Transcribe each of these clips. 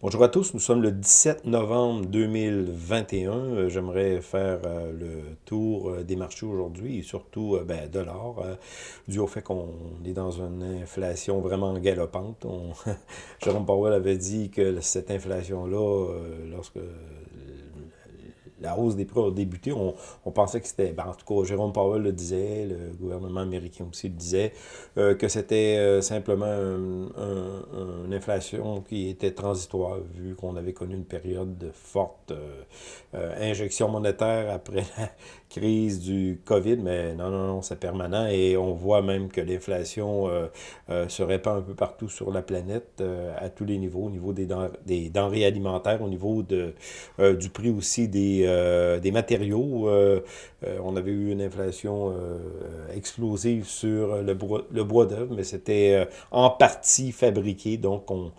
Bonjour à tous, nous sommes le 17 novembre 2021. Euh, j'aimerais faire euh, le tour euh, des marchés aujourd'hui et surtout ben, de l'or, dû au fait qu'on est dans une inflation vraiment galopante. Jérôme Powell avait dit que cette inflation-là, lorsque la hausse des prix a débuté, on, pensait que c'était, ben, en tout cas, Jérôme Powell le disait, le gouvernement américain aussi le disait, euh, que c'était euh, simplement une inflation qui était transitoire, vu qu'on avait connu une période de forte euh, injection monétaire après la crise du COVID, mais non, non, non, c'est permanent, et on voit même que l'inflation se répand un peu partout sur la planète, à tous les niveaux, au niveau des, des denrées alimentaires, au niveau de, du prix aussi des euh, des matériaux. Euh, euh, on avait eu une inflation explosive sur le, le bois d'œuvre, mais c'était en partie fabriqué, donc on,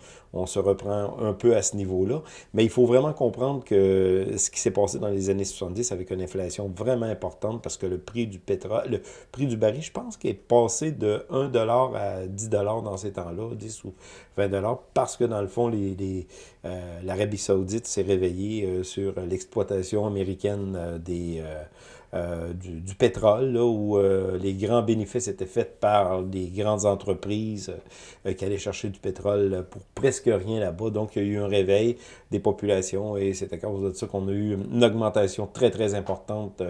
se reprend un peu à ce niveau-là. Mais il faut vraiment comprendre que ce qui s'est passé dans les années 70 avec une inflation vraiment importante parce que le prix du pétrole, le prix du baril, je pense qu'il est passé de 1 à 10 dans ces temps-là, 10 ou 20 parce que dans le fond, les, l'Arabie saoudite s'est réveillée euh, sur l'exploitation américaine euh, des euh, du, pétrole, là, où euh, les grands bénéfices étaient faits par des grandes entreprises euh, qui allaient chercher du pétrole pour presque rien là-bas. Donc, il y a eu un réveil des populations et c'est à cause de ça qu'on a eu une augmentation très, très importante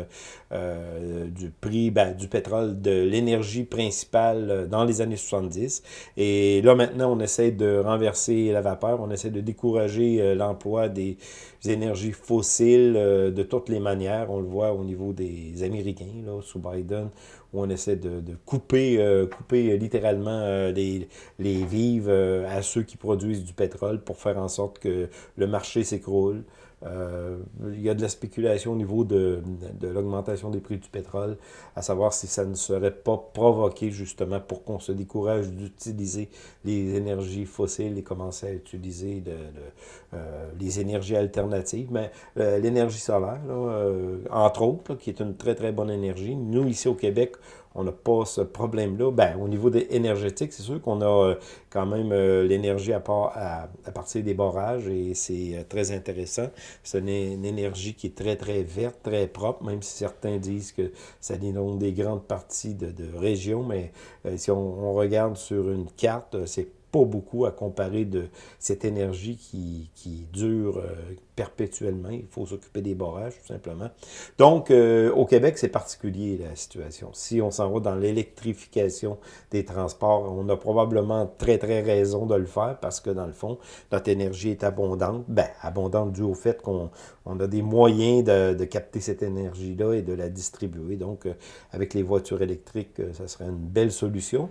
du prix ben, du pétrole, de l'énergie principale dans les années 70. Et là, maintenant, on essaie de renverser la vapeur, on essaie de décourager l'emploi des énergies fossiles de toutes les manières. On le voit au niveau des Américains, là, sous Biden, où on essaie de, couper, euh, couper littéralement euh, les, les vives euh, à ceux qui produisent du pétrole pour faire en sorte que le marché s'écroule. Euh, il y a de la spéculation au niveau de, l'augmentation des prix du pétrole, à savoir si ça ne serait pas provoqué justement pour qu'on se décourage d'utiliser les énergies fossiles et commencer à utiliser euh, les énergies alternatives. Mais euh, l'énergie solaire, entre autres, qui est une très très bonne énergie, nous ici au Québec, on n'a pas ce problème-là. Ben, au niveau des c'est sûr qu'on a euh, quand même euh, l'énergie à, partir des barrages et c'est euh, très intéressant. C'est une, énergie qui est très, très verte, très propre, même si certains disent que ça dénonce des grandes parties de, de régions, mais si on, regarde sur une carte, c'est pas beaucoup à comparer de cette énergie qui, qui dure euh, perpétuellement. Il faut s'occuper des barrages, tout simplement. Donc, euh, au Québec, c'est particulier, la situation. Si on s'en va dans l'électrification des transports, on a probablement très, très raison de le faire parce que, dans le fond, notre énergie est abondante. Ben, abondante dû au fait qu'on on a des moyens de, capter cette énergie-là et de la distribuer. Donc, euh, avec les voitures électriques, ça serait une belle solution.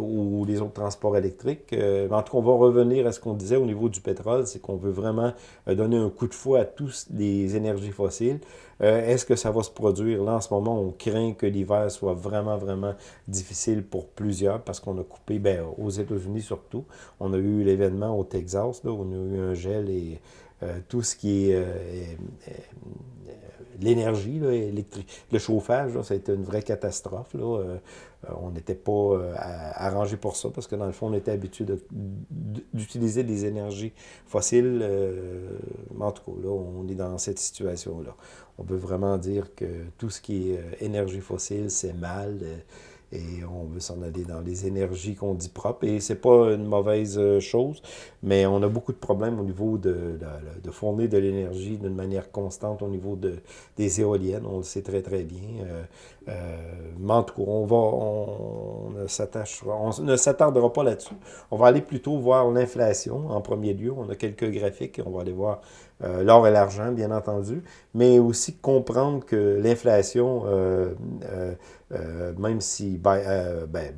ou les autres transports électriques. Euh, en tout cas, on va revenir à ce qu'on disait au niveau du pétrole, c'est qu'on veut vraiment euh, donner un coup de fouet à tous les énergies fossiles. Euh, est-ce que ça va se produire? Là, en ce moment, on craint que l'hiver soit vraiment, vraiment difficile pour plusieurs parce qu'on a coupé, ben, aux États-Unis surtout, on a eu l'événement au Texas, là, où on a eu un gel et tout ce qui est l'énergie électrique. Le chauffage, là, ça a été une vraie catastrophe. Là. Euh, euh, on n'était pas euh, arrangé pour ça parce que dans le fond, on était habitué d'utiliser des énergies fossiles. en tout cas, là, on est dans cette situation-là. On peut vraiment dire que tout ce qui est énergie fossile, c'est mal et on veut s'en aller dans les énergies qu'on dit propres. Et c'est pas une mauvaise euh, chose, mais on a beaucoup de problèmes au niveau de, de, fournir de l'énergie d'une manière constante au niveau de, des éoliennes. On le sait très, très bien. Euh, euh, mais en tout cas, on, va, on, on ne s'attardera pas là-dessus. On va aller plutôt voir l'inflation en premier lieu. On a quelques graphiques. On va aller voir euh, l'or et l'argent, bien entendu, mais aussi comprendre que l'inflation, euh, euh, même si ben,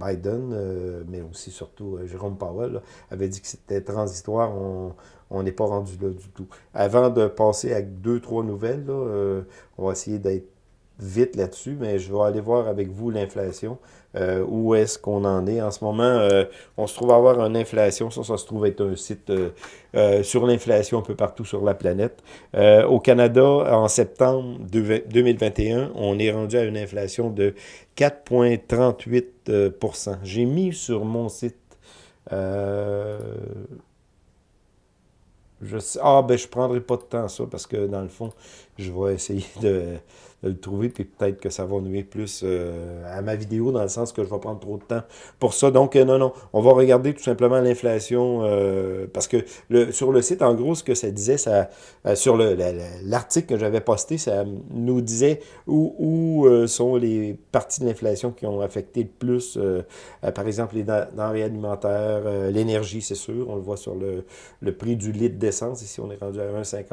Biden, mais aussi surtout Jérôme Powell, avait dit que c'était transitoire, on n'est pas rendu là du tout. Avant de passer à deux, trois nouvelles, on va essayer d'être vite là-dessus, mais je vais aller voir avec vous l'inflation. Euh, où est-ce qu'on en est. En ce moment, euh, on se trouve avoir une inflation. Ça, ça se trouve être un site euh, sur l'inflation un peu partout sur la planète. au Canada, en septembre 2021, on est rendu à une inflation de 4,38% J'ai mis sur mon site ah, ben, je prendrai pas de temps, ça, parce que, dans le fond, je vais essayer de de le trouver, puis peut-être que ça va nuire plus euh, à ma vidéo, dans le sens que je vais prendre trop de temps pour ça. Donc, euh, non, non, on va regarder tout simplement l'inflation, euh, parce que sur le site, en gros, ce que ça disait, ça sur l'article que j'avais posté, ça nous disait où, où sont les parties de l'inflation qui ont affecté le plus, par exemple, les denrées alimentaires, l'énergie, c'est sûr, on le voit sur le, le prix du litre d'essence, ici on est rendu à 1,54,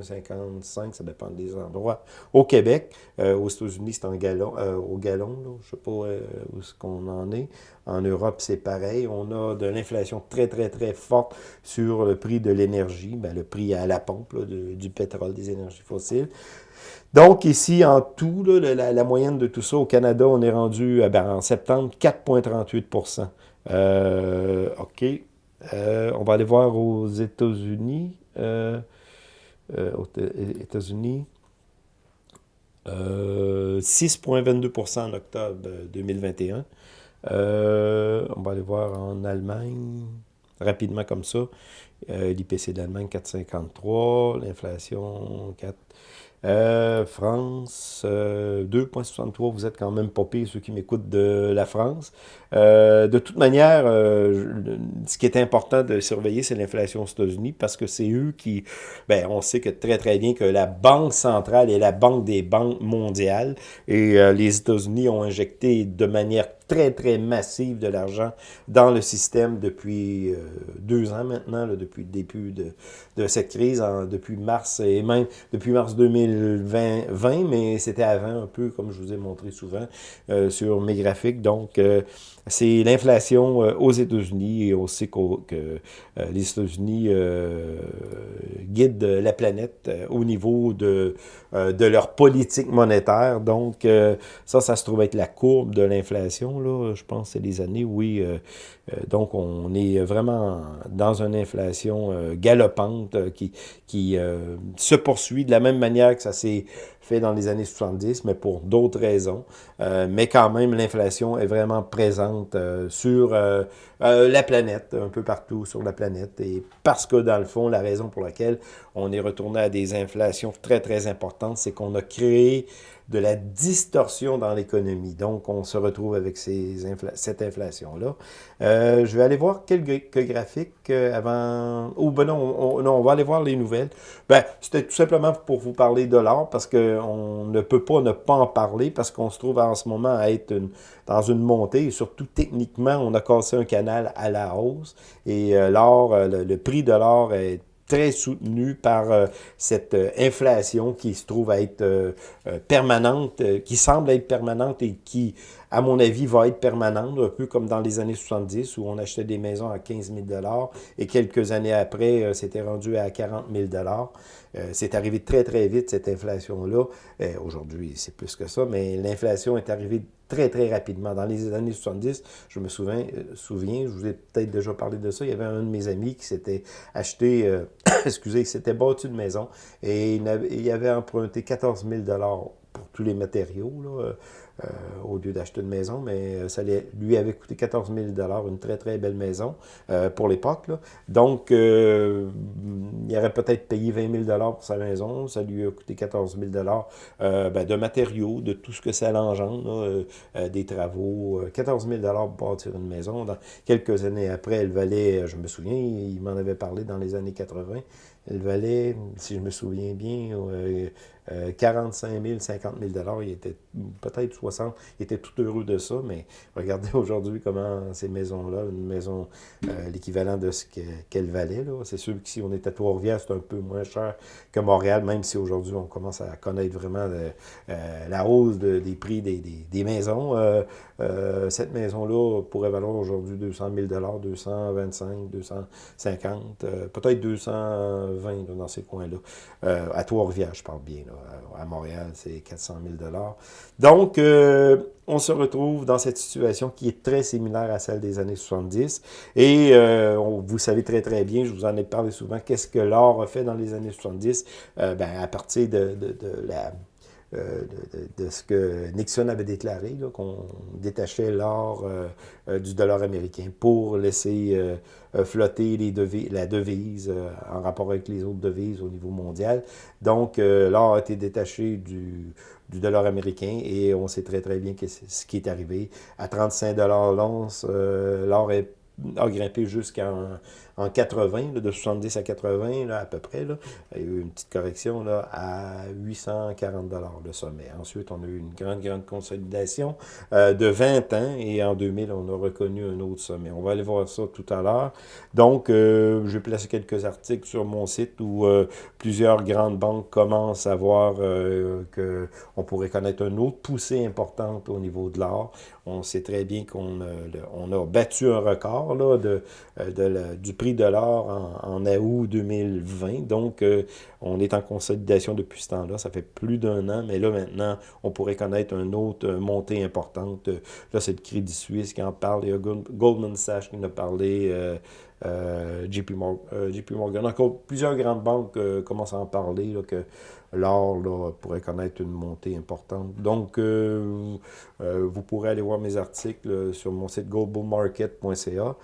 1,55, ça dépend des endroits, au Québec. Euh, aux États-Unis, c'est euh, au gallon. Je ne sais pas euh, où ce qu'on en est. En Europe, c'est pareil. On a de l'inflation très, très, très forte sur le prix de l'énergie, ben, le prix à la pompe du pétrole, des énergies fossiles. Donc, ici, en tout, la, moyenne de tout ça, au Canada, on est rendu ben, en septembre 4,38% OK. on va aller voir aux États-Unis. aux États-Unis. 6,22% en octobre 2021. Euh, on va aller voir en Allemagne, rapidement comme ça. Euh, L'IPC d'Allemagne, 4,53. L'inflation, 4. Euh, France, 2,63, vous êtes quand même pas ceux qui m'écoutent de la France. de toute manière, ce qui est important de surveiller, c'est l'inflation aux États-Unis, parce que c'est eux qui, ben, on sait que très très bien que la Banque centrale est la banque des banques mondiales, et les États-Unis ont injecté de manière très, très massive de l'argent dans le système depuis euh, deux ans maintenant, depuis le début de, de cette crise, depuis mars et même depuis mars 2020, mais c'était avant un peu, comme je vous ai montré souvent euh, sur mes graphiques. Donc, euh, c'est l'inflation aux États-Unis et on sait que les États-Unis guident la planète au niveau de, de leur politique monétaire. Donc, ça, ça se trouve être la courbe de l'inflation je pense, c'est les années, oui. Euh, euh, donc, on est vraiment dans une inflation euh, galopante qui, qui se poursuit de la même manière que ça s'est fait dans les années 70, mais pour d'autres raisons. mais quand même, l'inflation est vraiment présente sur la planète, un peu partout sur la planète. Et parce que, dans le fond, la raison pour laquelle on est retourné à des inflations très, très importantes, c'est qu'on a créé de la distorsion dans l'économie. Donc, on se retrouve avec ces cette inflation-là. Euh, je vais aller voir quelques graphiques euh, avant... Ou ben non on, non, on va aller voir les nouvelles. Ben, c'était tout simplement pour vous parler de l'or, parce qu'on ne peut pas ne pas en parler, parce qu'on se trouve en ce moment à être dans une montée, et surtout techniquement, on a cassé un canal à la hausse, et euh, l'or, le prix de l'or est très soutenu par euh, cette euh, inflation qui se trouve à être euh, permanente, qui semble être permanente et qui, à mon avis, va être permanente, un peu comme dans les années 70 où on achetait des maisons à 15 000 et quelques années après, c'était rendu à 40 000 C'est arrivé très, très vite, cette inflation-là. Aujourd'hui, c'est plus que ça, mais l'inflation est arrivée très, très rapidement. Dans les années 70, je me souviens, euh, souviens je vous ai peut-être déjà parlé de ça, il y avait un de mes amis qui s'était acheté, euh, excusez, il s'était bâti une maison et il avait, emprunté 14 000 pour tous les matériaux, là, euh, au lieu d'acheter une maison, mais euh, ça lui avait coûté 14 000 une très très belle maison euh, pour l'époque. Donc, il aurait peut-être payé 20 000 pour sa maison, ça lui a coûté 14 000 ben, de matériaux, de tout ce que ça engendre, des travaux, 14 000 pour bâtir une maison. Dans, quelques années après, elle valait, je me souviens, il m'en avait parlé dans les années 80, elle valait, si je me souviens bien, 45 000, 50 000 Il était peut-être 60 Il était tout heureux de ça, mais regardez aujourd'hui comment ces maisons-là, une maison, euh, l'équivalent de ce qu'elle valait. C'est sûr que si on était à Trois-Rivières, c'est un peu moins cher que Montréal, même si aujourd'hui on commence à connaître vraiment euh, la hausse des prix des, maisons. Euh, cette maison-là pourrait valoir aujourd'hui 200 000 225 250 peut-être 220 dans ces coins-là. à Trois-Rivières, je parle bien. Là à Montréal, c'est 400 000 Donc, euh, on se retrouve dans cette situation qui est très similaire à celle des années 70. Et euh, vous savez très très bien, je vous en ai parlé souvent, qu'est-ce que l'or a fait dans les années 70? Euh, ben, à partir de, la de, ce que Nixon avait déclaré, qu'on détachait l'or du dollar américain pour laisser flotter la devise en rapport avec les autres devises au niveau mondial. Donc, l'or a été détaché du, du dollar américain et on sait très très bien ce qui est arrivé. À 35 l'once, l'or a grimpé jusqu'à en 80, de 70 à 80 là, à peu près. Là. Il y a eu une petite correction là, à 840 le sommet. Ensuite, on a eu une grande, grande consolidation euh, de 20 ans et en 2000, on a reconnu un autre sommet. On va aller voir ça tout à l'heure. Donc, euh, je vais placer quelques articles sur mon site où euh, plusieurs grandes banques commencent à voir qu'on pourrait connaître une autre poussée importante au niveau de l'or. On sait très bien qu'on a battu un record là, de, de du prix de l'or en, août 2020. Donc, euh, on est en consolidation depuis ce temps-là. Ça fait plus d'un an, mais là, maintenant, on pourrait connaître une autre euh, montée importante. Là, c'est le Crédit Suisse qui en parle. Il y a Goldman Sachs qui en a parlé. Euh, JP, Morgan, JP Morgan. Encore plusieurs grandes banques commencent à en parler, que l'or pourrait connaître une montée importante. Donc, vous pourrez aller voir mes articles sur mon site globalmarket.ca.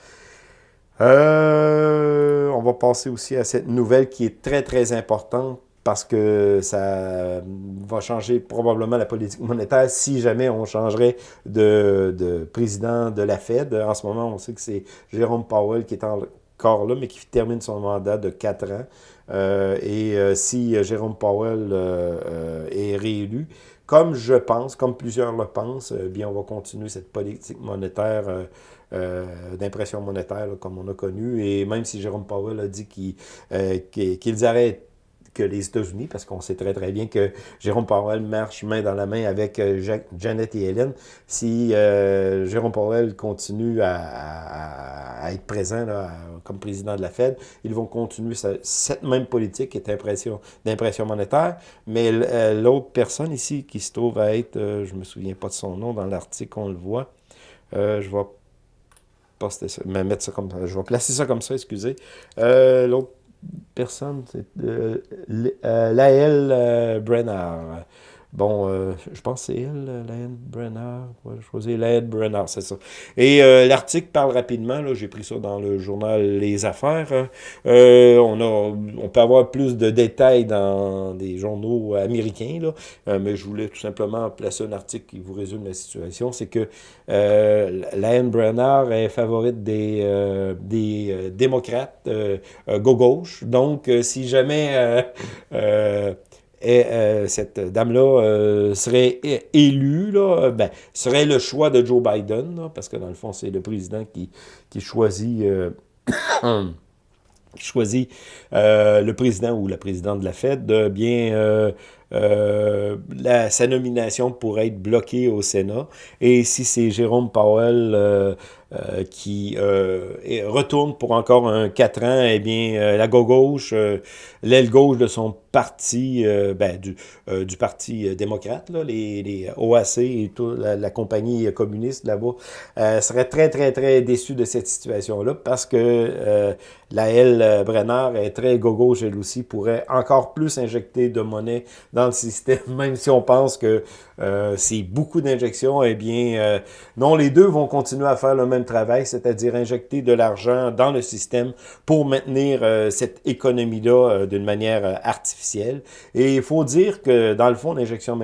Euh, on va passer aussi à cette nouvelle qui est très, très importante parce que ça va changer probablement la politique monétaire si jamais on changerait de, président de la Fed. En ce moment, on sait que c'est Jérôme Powell qui est encore là, mais qui termine son mandat de quatre ans. Euh, et euh, si Jérôme Powell est réélu, comme je pense, comme plusieurs le pensent, bien on va continuer cette politique monétaire euh, d'impression monétaire, comme on a connu. Et même si Jérôme Powell a dit euh, qu'ils arrêtent que les États-Unis, parce qu'on sait très très bien que Jérôme Powell marche main dans la main avec euh, Janet et Hélène. Si Jérôme Powell continue à, être présent comme président de la Fed, ils vont continuer cette même politique d'impression monétaire. Mais l'autre personne ici qui se trouve à être, je me souviens pas de son nom dans l'article, on le voit, je vais mais mettre ça comme ça. Je vais placer ça comme ça, excusez. Euh, l'autre personne, c'est euh, euh Laël euh, Brennard. Bon, euh, je pense que c'est elle, Laine Brenner. Ouais, je choisis Laine Brenner, c'est ça. Et euh, l'article parle rapidement, là, j'ai pris ça dans le journal Les Affaires. Euh, on, a, on peut avoir plus de détails dans des journaux américains, là, mais je voulais tout simplement placer un article qui vous résume la situation. C'est que Laine Brenner est favorite des, des démocrates go-gauche. Donc, si jamais et euh, cette dame-là euh, serait élue, là, ben, serait le choix de Joe Biden, parce que dans le fond, c'est le président qui, qui choisit, euh, choisit le président ou la présidente de la Fed, bien la, sa nomination pourrait être bloquée au Sénat. Et si c'est Jérôme Powell qui retourne pour encore un 4 ans, eh bien, la gauche, l'aile gauche de son parti, euh, ben, du, euh, parti euh, démocrate, là, les, OAC et tout, la, compagnie communiste là-bas, euh, serait très, très, très déçu de cette situation-là parce que la L. Brenner est très gauche elle aussi, pourrait encore plus injecter de monnaie dans le système, même si on pense que c'est beaucoup d'injections, eh bien, non, les deux vont continuer à faire le même travail, c'est-à-dire injecter de l'argent dans le système pour maintenir cette économie-là d'une manière artificielle. Et il faut dire que, dans le fond, l'injection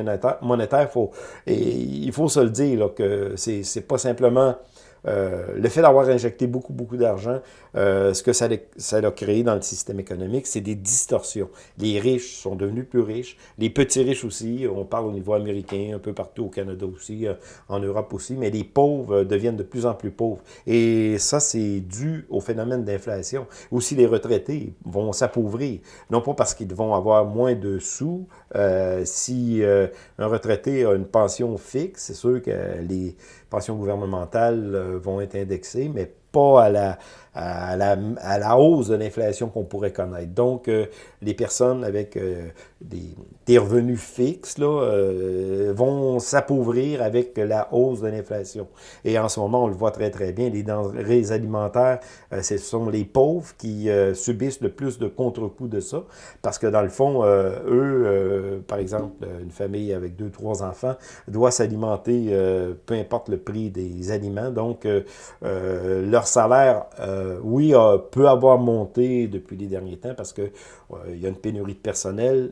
monétaire, faut, et il faut se le dire, là, que c'est pas simplement euh, le fait d'avoir injecté beaucoup, beaucoup d'argent, euh, ce que ça, a créé dans le système économique, c'est des distorsions. Les riches sont devenus plus riches, les petits riches aussi, on parle au niveau américain, un peu partout au Canada aussi, euh, en Europe aussi, mais les pauvres deviennent de plus en plus pauvres. Et ça, c'est dû au phénomène d'inflation. Aussi, les retraités vont s'appauvrir, non pas parce qu'ils vont avoir moins de sous, si un retraité a une pension fixe, c'est sûr que les pensions gouvernementales vont être indexées, mais pas à la, à, la, à la, hausse de l'inflation qu'on pourrait connaître. Donc, les personnes avec des, des, revenus fixes là, vont s'appauvrir avec la hausse de l'inflation. Et en ce moment, on le voit très très bien, les denrées alimentaires, ce sont les pauvres qui subissent le plus de contre-coups de ça, parce que dans le fond, eux, par exemple, une famille avec deux, trois enfants, doit s'alimenter, euh, peu importe le prix des aliments. Donc, euh, euh, leur salaire, oui, peut avoir monté depuis les derniers temps parce que il y a une pénurie de personnel,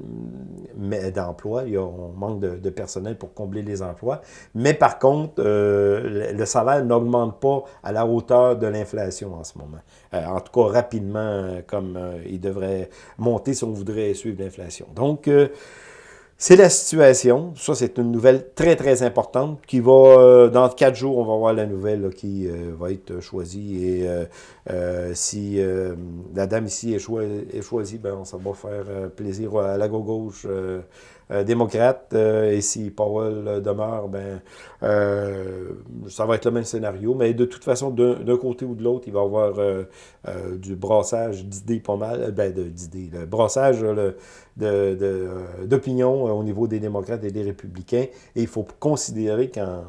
mais d'emploi. On manque de, personnel pour combler les emplois. Mais par contre, le salaire n'augmente pas à la hauteur de l'inflation en ce moment. en tout cas, rapidement, comme il devrait monter si on voudrait suivre l'inflation. Donc, c'est la situation. Ça, c'est une nouvelle très, très importante qui va, euh, dans quatre jours, on va voir la nouvelle qui euh, va être choisie. Et euh, si la dame ici est, choisie, ben, ça va faire plaisir à la gauche euh, démocrate. Euh, et si Powell euh, demeure, ben, ça va être le même scénario. Mais de toute façon, d'un côté ou de l'autre, il va y avoir du brassage d'idées pas mal, ben, d'idées, le brassage d'opinion au niveau des démocrates et des républicains. Et il faut considérer qu'en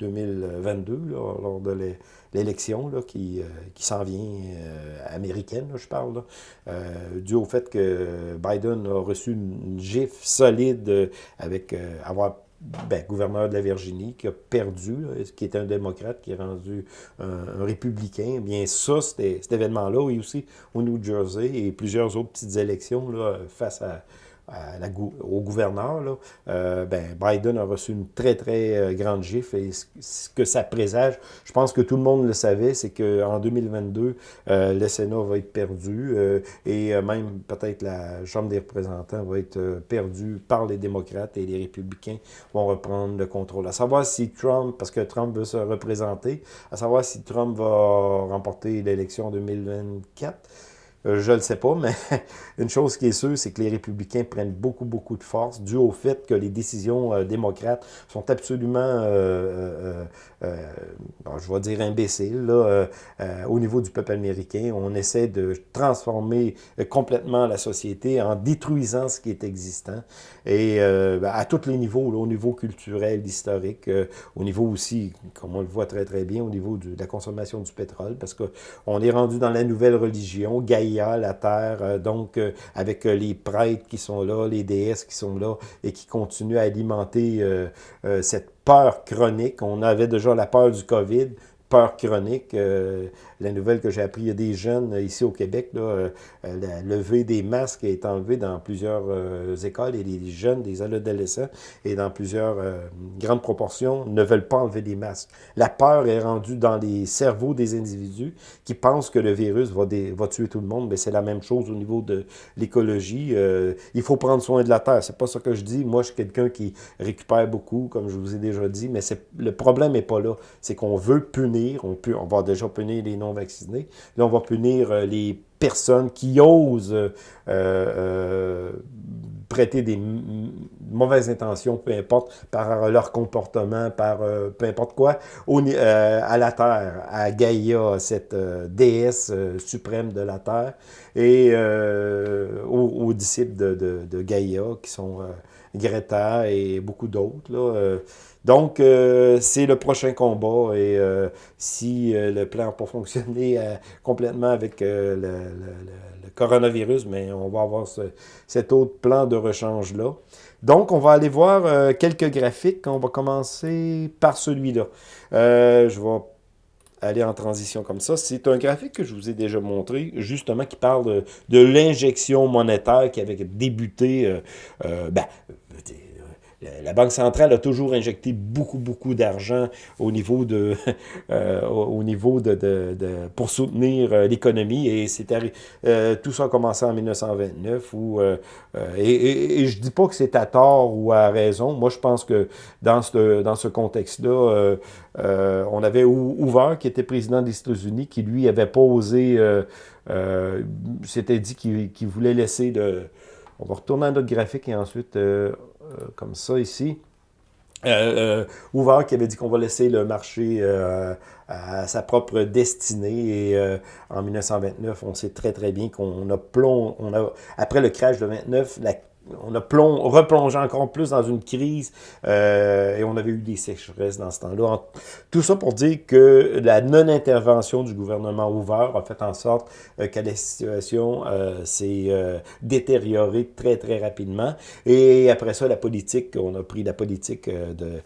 2022, lors de l'élection qui, euh, qui s'en vient euh, américaine, je parle, euh, dû au fait que Biden a reçu une, gifle solide avec avoir ben, gouverneur de la Virginie, qui a perdu, qui est un démocrate, qui est rendu un, républicain. Eh bien, ça, cet événement-là, et aussi au New Jersey, et plusieurs autres petites élections face à, au gouverneur, là, euh, ben, Biden a reçu une très, très euh, grande gifle. Et ce que ça présage, je pense que tout le monde le savait, c'est qu'en 2022, euh, le Sénat va être perdu et même peut-être la Chambre des représentants va être perdue par les démocrates et les républicains vont reprendre le contrôle. À savoir si Trump, parce que Trump veut se représenter, à savoir si Trump va remporter l'élection en 2024, euh, je ne le sais pas, mais une chose qui est sûre, c'est que les républicains prennent beaucoup, beaucoup de force dû au fait que les décisions euh, démocrates sont absolument, euh, je vais dire imbéciles, au niveau du peuple américain. On essaie de transformer complètement la société en détruisant ce qui est existant. Et à tous les niveaux, au niveau culturel, historique, au niveau aussi, comme on le voit très, très bien, au niveau de la consommation du pétrole, parce qu'on est rendu dans la nouvelle religion, Gaïa, la terre, euh, donc euh, avec euh, les prêtres qui sont là, les déesses qui sont là et qui continuent à alimenter cette peur chronique. On avait déjà la peur du COVID, peur chronique. Euh, la nouvelle que j'ai appris, il y a des jeunes euh, ici au Québec, là, euh, la levée des masques est enlevée dans plusieurs écoles et les jeunes, des adolescents, et dans plusieurs grandes proportions, ne veulent pas enlever des masques. La peur est rendue dans les cerveaux des individus qui pensent que le virus va, va tuer tout le monde, mais c'est la même chose au niveau de l'écologie. il faut prendre soin de la Terre. C'est pas ça que je dis. Moi, je suis quelqu'un qui récupère beaucoup, comme je vous ai déjà dit, mais le problème n'est pas là. C'est qu'on veut punir on, peut, on va déjà punir les non-vaccinés. Là, on va punir euh, les personnes qui osent euh, euh, prêter des mauvaises intentions, peu importe, par leur comportement, par peu importe quoi, à la Terre, à Gaïa, cette déesse suprême de la Terre, et aux, disciples de, de, Gaïa, qui sont Greta et beaucoup d'autres. Donc, euh, c'est le prochain combat et euh, si euh, le plan n'a pas fonctionné complètement avec le, coronavirus, mais on va avoir cet autre plan de rechange-là. Donc, on va aller voir quelques graphiques. On va commencer par celui-là. je vais aller en transition comme ça. C'est un graphique que je vous ai déjà montré, justement, qui parle de, l'injection monétaire qui avait débuté, ben, la Banque centrale a toujours injecté beaucoup, beaucoup d'argent au niveau de, euh, au niveau de, de, pour soutenir euh, l'économie. Et c'était euh, tout ça a commencé en 1929. Où, et, et, je dis pas que c'est à tort ou à raison. Moi, je pense que dans ce, dans ce contexte-là, on avait Hoover, qui était président des États-Unis, qui lui avait pas osé, s'était dit qu'il voulait laisser le... On va retourner à notre graphique et ensuite euh, comme ça ici. euh, Hoover qui avait dit qu'on va laisser le marché à sa propre destinée. Et en 1929, on sait très très bien qu'on a plomb, on a après le crash de 29, la on a replongé encore plus dans une crise euh, et on avait eu des sécheresses dans ce temps-là. Tout ça pour dire que la non-intervention du gouvernement ouvert a fait en sorte euh, que la situation euh, s'est détériorée très, très rapidement. Et après ça, la politique, on a pris la politique de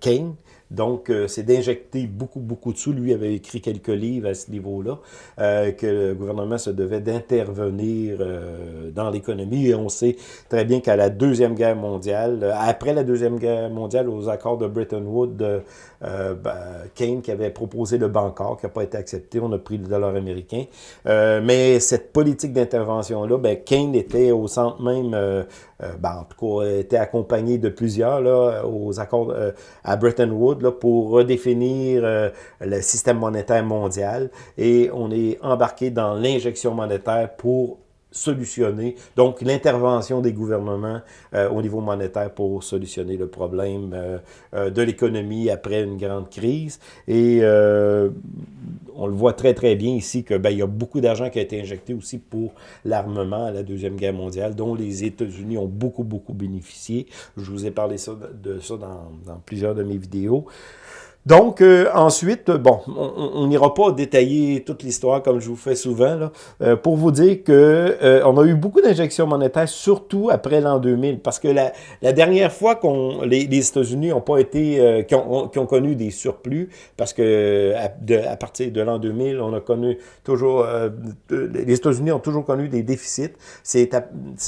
Kane, donc, euh, c'est d'injecter beaucoup, beaucoup de sous. Lui avait écrit quelques livres à ce niveau-là, euh, que le gouvernement se devait d'intervenir euh, dans l'économie. Et on sait très bien qu'à la Deuxième Guerre mondiale, après la Deuxième Guerre mondiale, aux accords de Bretton Woods, ben, Keynes qui avait proposé le Bancor, qui n'a pas été accepté, on a pris le dollar américain. mais cette politique d'intervention-là, ben, Keynes était au centre même, ben, en tout cas, était accompagné de plusieurs à Bretton Woods pour redéfinir euh, le système monétaire mondial et on est embarqué dans l'injection monétaire pour solutionner, donc l'intervention des gouvernements euh, au niveau monétaire pour solutionner le problème euh, de l'économie après une grande crise. Et on le voit très très bien ici que ben, il y a beaucoup d'argent qui a été injecté aussi pour l'armement à la Deuxième Guerre mondiale, dont les États-Unis ont beaucoup beaucoup bénéficié. Je vous ai parlé de ça dans plusieurs de mes vidéos. Donc, euh, ensuite, bon, on n'ira pas détailler toute l'histoire comme je vous fais souvent, là, euh, pour vous dire que euh, on a eu beaucoup d'injections monétaires, surtout après l'an 2000, parce que la, la dernière fois qu'on les, États-Unis n'ont pas été, qui ont, qui, ont, connu des surplus, parce que à, de, à partir de l'an 2000, on a connu toujours, les États-Unis ont toujours connu des déficits. C'est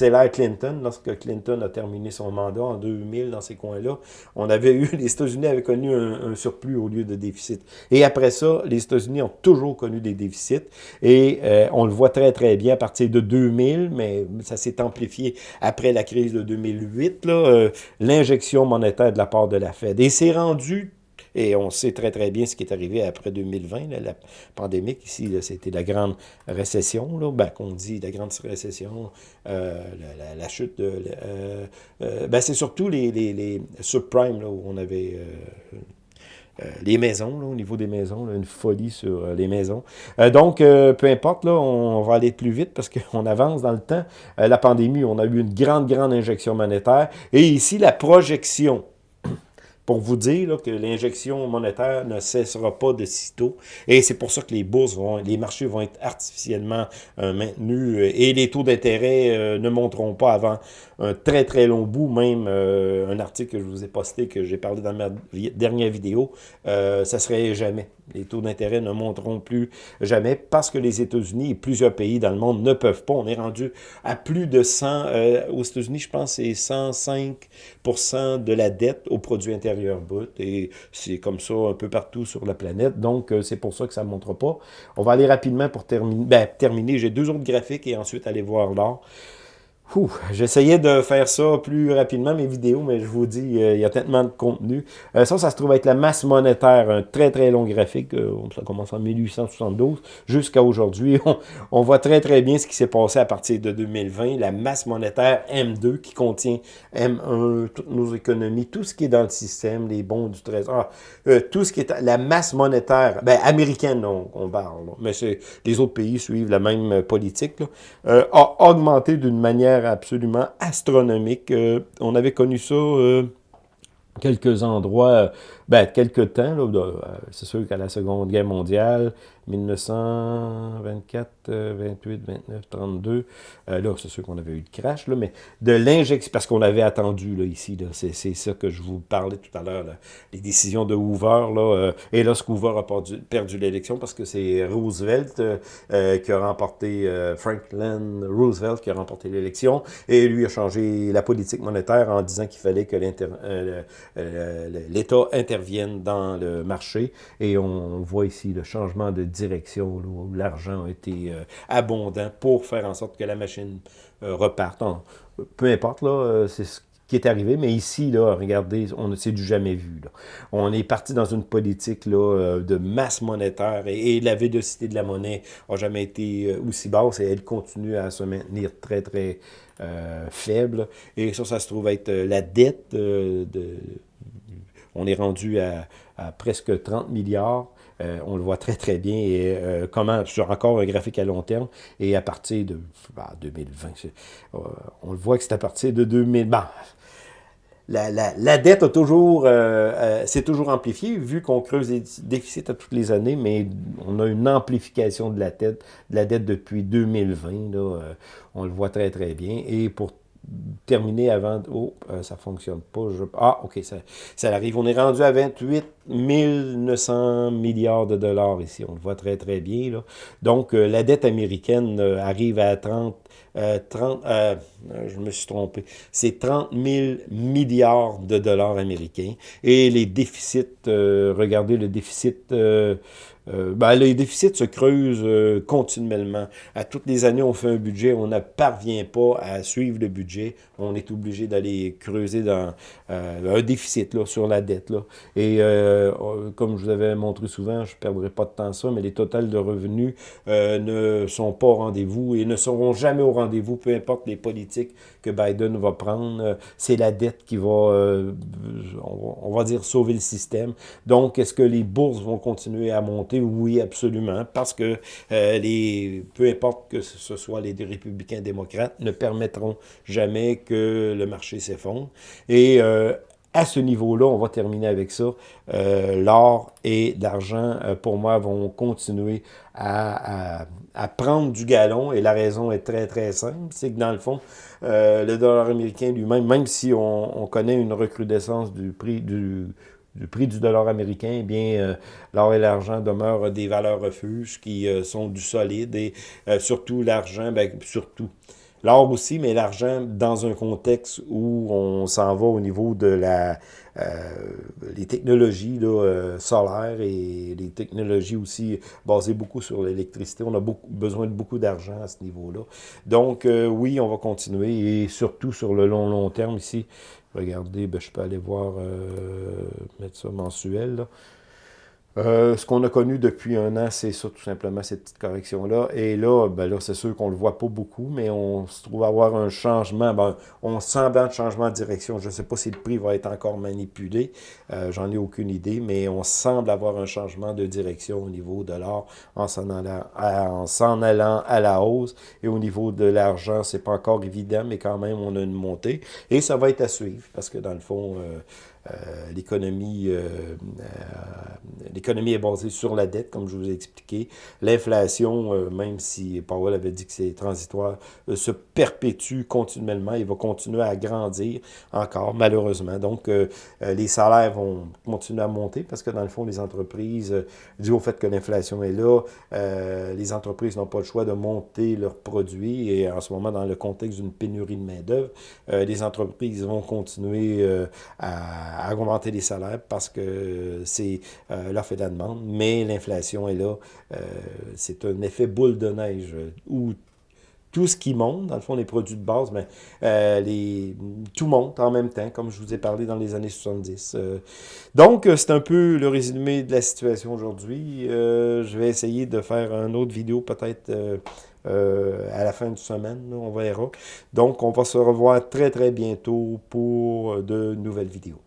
l'ère Clinton, lorsque Clinton a terminé son mandat en 2000, dans ces coins-là, on avait eu, les États-Unis avaient connu un, un surplus au lieu de déficit. Et après ça, les États-Unis ont toujours connu des déficits et euh, on le voit très très bien à partir de 2000, mais ça s'est amplifié après la crise de 2008, euh, l'injection monétaire de la part de la Fed. Et c'est rendu et on sait très, très bien ce qui est arrivé après 2020, la pandémie. Ici, c'était la grande récession, là, ben, qu'on dit la grande récession, euh, la, chute de... ben, c'est surtout les, les, les subprimes, là, où on avait les maisons, au niveau des maisons, une folie sur euh, les maisons. Euh, donc, peu importe, là, on, va aller plus vite parce qu'on avance dans le temps. la pandémie, on a eu une grande, grande injection monétaire. Et ici, la projection pour vous dire que l'injection monétaire ne cessera pas de sitôt. Et c'est pour ça que les bourses vont, les marchés vont être artificiellement euh, maintenus euh, et les taux d'intérêt euh, ne monteront pas avant un très très long bout. Même un article que je vous ai posté, que j'ai parlé dans ma dernière vidéo, ça serait jamais. Les taux d'intérêt ne monteront plus jamais parce que les États-Unis et plusieurs pays dans le monde ne peuvent pas. On est rendu à plus de 100, aux États-Unis, je pense, c'est 105% de la dette au produit intérieur brut. Et c'est comme ça un peu partout sur la planète. Donc, euh, c'est pour ça que ça ne montre pas. On va aller rapidement pour terminer. Ben, terminer. J'ai deux autres graphiques et ensuite aller voir l'or. J'essayais de faire ça plus rapidement, mes vidéos, mais je vous dis, euh, il y a tellement de contenu. Euh, ça, ça se trouve être la masse monétaire, un très très long graphique. Euh, ça commence en 1872 jusqu'à aujourd'hui. On, voit très très bien ce qui s'est passé à partir de 2020. La masse monétaire M2 qui contient M1, toutes nos économies, tout ce qui est dans le système, les bons du trésor, tout ce qui est la masse monétaire, ben, américaine, on, on parle, mais les autres pays suivent la même politique, a augmenté d'une manière absolument astronomique. Euh, on avait connu ça euh, quelques endroits, ben, quelques temps, euh, c'est sûr qu'à la Seconde Guerre mondiale, 1924, 28, 29, 32. là, c'est sûr qu'on avait eu le crash, là, mais de l'injection, parce qu'on avait attendu là, ici, c'est, ça que je vous parlais tout à l'heure, les décisions de Hoover, là, euh, et ce Hoover a perdu, perdu l'élection parce que c'est Roosevelt euh, euh, qui a remporté, Franklin Roosevelt qui a remporté l'élection, et lui a changé la politique monétaire en disant qu'il fallait que l'État intervienne dans le marché, et on voit ici le changement de direction où l'argent a été euh, abondant pour faire en sorte que la machine euh, reparte. peu importe, là, euh, c'est ce qui est arrivé. Mais ici, là, regardez, on c'est du jamais vu. On est parti dans une politique là, euh, de masse monétaire et, la vélocité de la monnaie n'a jamais été aussi basse et elle continue à se maintenir très, très faible. Et ça, ça se trouve être la dette. de, on est rendu à, presque 30 milliards. On le voit très, très bien. Et comment, sur encore un graphique à long terme, et à partir de 2020, bah, on le voit que c'est à partir de 2000 la, dette a toujours, euh, euh, s'est toujours amplifiée, vu qu'on creuse des déficits à toutes les années, mais on a une amplification de la dette, de la dette depuis 2020. Là, euh, on le voit très, très bien. Et pour terminer avant... Oh, ça fonctionne pas. ah, OK, ça, ça arrive. On est rendu à 28 900 milliards de dollars ici. On le voit très, très bien. Là. Donc, la dette américaine arrive à 30 30, euh, euh, je me suis trompé, c'est 30 000 milliards de dollars américains. Et les déficits, euh, regardez le déficit euh, ben, les déficits se creusent euh, continuellement. À toutes les années, on fait un budget, on ne parvient pas à suivre le budget. On est obligé d'aller creuser dans euh, un déficit là, sur la dette. Là. Et comme je vous avais montré souvent, je ne perdrai pas de temps ça, mais les totals de revenus ne sont pas au rendez-vous et ne seront jamais au rendez-vous, peu importe les politiques que Biden va prendre. C'est la dette qui va, on va dire, sauver le système. Donc, est-ce que les bourses vont continuer à monter? Oui, absolument, parce que euh, les, peu importe que ce soit les républicains démocrates, ne permettront jamais que le marché s'effondre. Et euh, à ce niveau-là, on va terminer avec ça, euh, l'or et l'argent, pour moi, vont continuer à, prendre du galon, et la raison est très, très simple, c'est que dans le fond, le dollar américain lui-même, même si on, on, connaît une recrudescence du prix du du prix du dollar américain, eh bien, euh, l'or et l'argent demeurent des valeurs refuges qui euh, sont du solide et euh, surtout l'argent, ben, surtout. L'or aussi, mais l'argent dans un contexte où on s'en va au niveau de la les technologies là, solaires et les technologies aussi basées beaucoup sur l'électricité. On a beaucoup, besoin de beaucoup d'argent à ce niveau-là. Donc, oui, on va continuer et surtout sur le long, long terme ici, Regardez, ben, je peux aller voir, euh, mettre ça mensuel. Là. Euh, ce qu'on a connu depuis un an, c'est ça, tout simplement, cette petite correction-là. Et là, ben là c'est sûr qu'on le voit pas beaucoup, mais on se trouve avoir un changement. Ben, on sent un changement de direction. Je ne sais pas si le prix va être encore manipulé. Euh, J'en ai aucune idée, mais on semble avoir un changement de direction au niveau de l'or en s'en allant, allant à la hausse. Et au niveau de l'argent, c'est pas encore évident, mais quand même, on a une montée. Et ça va être à suivre, parce que dans le fond... Euh, l'économie euh, euh, l'économie est basée sur la dette, comme je vous ai expliqué. L'inflation, même si Powell avait dit que c'est transitoire, se perpétue continuellement. Il va continuer à grandir encore, malheureusement. Donc, les salaires vont continuer à monter parce que, dans le fond, les entreprises, dû au fait que l'inflation est là, les entreprises n'ont pas le choix de monter leurs produits. Et en ce moment, dans le contexte d'une pénurie de main-d'œuvre, les entreprises vont continuer à augmenter les salaires parce que c'est euh, l'offre et la demande, mais l'inflation est là. Euh, c'est un effet boule de neige où tout ce qui monte, dans le fond, les produits de base, mais euh, tout monte en même temps, comme je vous ai parlé dans les années 70. donc, c'est un peu le résumé de la situation aujourd'hui. je vais essayer de faire une autre vidéo peut-être à la fin de semaine, on verra. Donc, on va se revoir très, très bientôt pour de nouvelles vidéos.